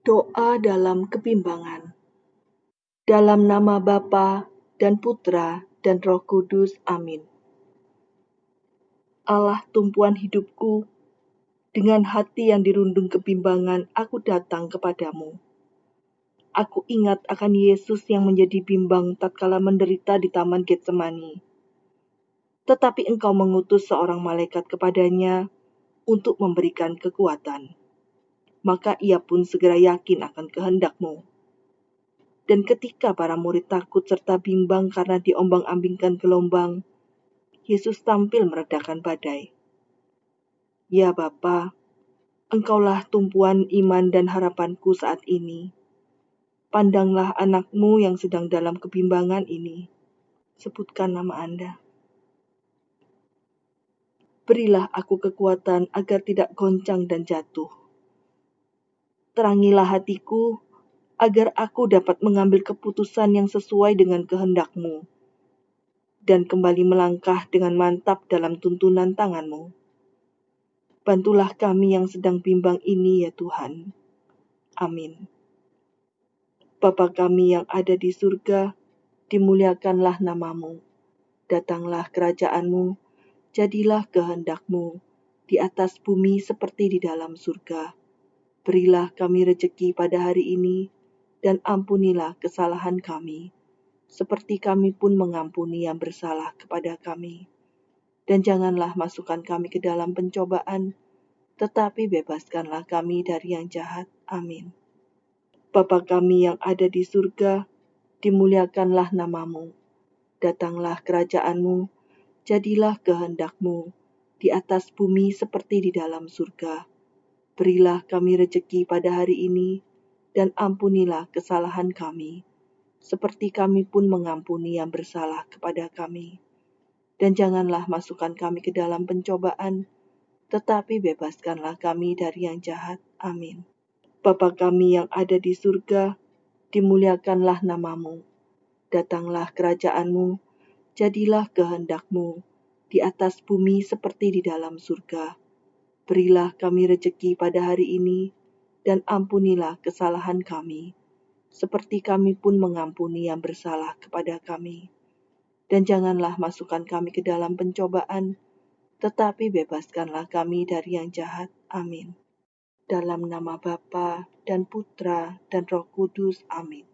Doa dalam kebimbangan. Dalam nama Bapa dan Putra dan Roh Kudus. Amin. Allah tumpuan hidupku, dengan hati yang dirundung kebimbangan, aku datang kepadamu. Aku ingat akan Yesus yang menjadi bimbang tatkala menderita di Taman Getsemani. Tetapi engkau mengutus seorang malaikat kepadanya untuk memberikan kekuatan maka ia pun segera yakin akan kehendakmu. Dan ketika para murid takut serta bimbang karena diombang-ambingkan gelombang, Yesus tampil meredakan badai. Ya Bapa, Engkaulah tumpuan iman dan harapanku saat ini. Pandanglah anakmu yang sedang dalam kebimbangan ini. Sebutkan nama Anda. Berilah aku kekuatan agar tidak goncang dan jatuh Terangilah hatiku, agar aku dapat mengambil keputusan yang sesuai dengan kehendakmu, dan kembali melangkah dengan mantap dalam tuntunan tanganmu. Bantulah kami yang sedang bimbang ini ya Tuhan. Amin. Bapa kami yang ada di surga, dimuliakanlah namamu. Datanglah kerajaanmu, jadilah kehendakmu, di atas bumi seperti di dalam surga. Berilah kami rejeki pada hari ini, dan ampunilah kesalahan kami, seperti kami pun mengampuni yang bersalah kepada kami. Dan janganlah masukkan kami ke dalam pencobaan, tetapi bebaskanlah kami dari yang jahat. Amin. Bapa kami yang ada di surga, dimuliakanlah namamu. Datanglah kerajaanmu, jadilah kehendakmu, di atas bumi seperti di dalam surga. Berilah kami rejeki pada hari ini, dan ampunilah kesalahan kami, seperti kami pun mengampuni yang bersalah kepada kami. Dan janganlah masukkan kami ke dalam pencobaan, tetapi bebaskanlah kami dari yang jahat. Amin. Bapa kami yang ada di surga, dimuliakanlah namamu. Datanglah kerajaanmu, jadilah kehendakmu, di atas bumi seperti di dalam surga. Berilah kami rejeki pada hari ini, dan ampunilah kesalahan kami, seperti kami pun mengampuni yang bersalah kepada kami. Dan janganlah masukkan kami ke dalam pencobaan, tetapi bebaskanlah kami dari yang jahat. Amin. Dalam nama Bapa dan Putra dan Roh Kudus. Amin.